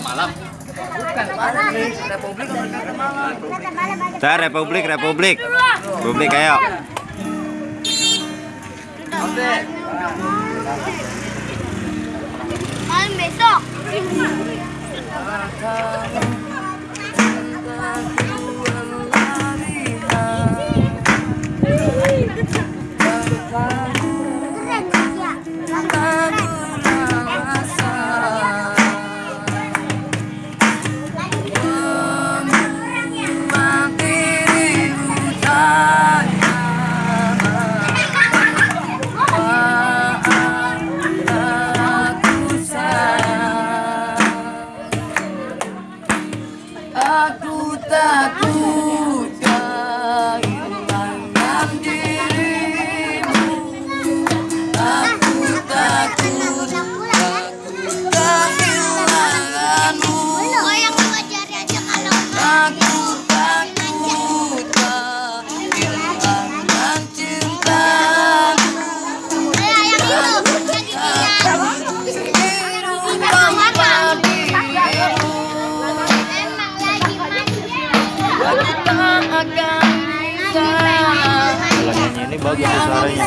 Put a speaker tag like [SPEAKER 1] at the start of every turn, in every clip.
[SPEAKER 1] malam.
[SPEAKER 2] Saya Republik, Republik. Republik ayo.
[SPEAKER 3] Malam besok. Keren
[SPEAKER 4] akan bisa
[SPEAKER 2] ini bagus suaranya.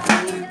[SPEAKER 2] Thank
[SPEAKER 4] you.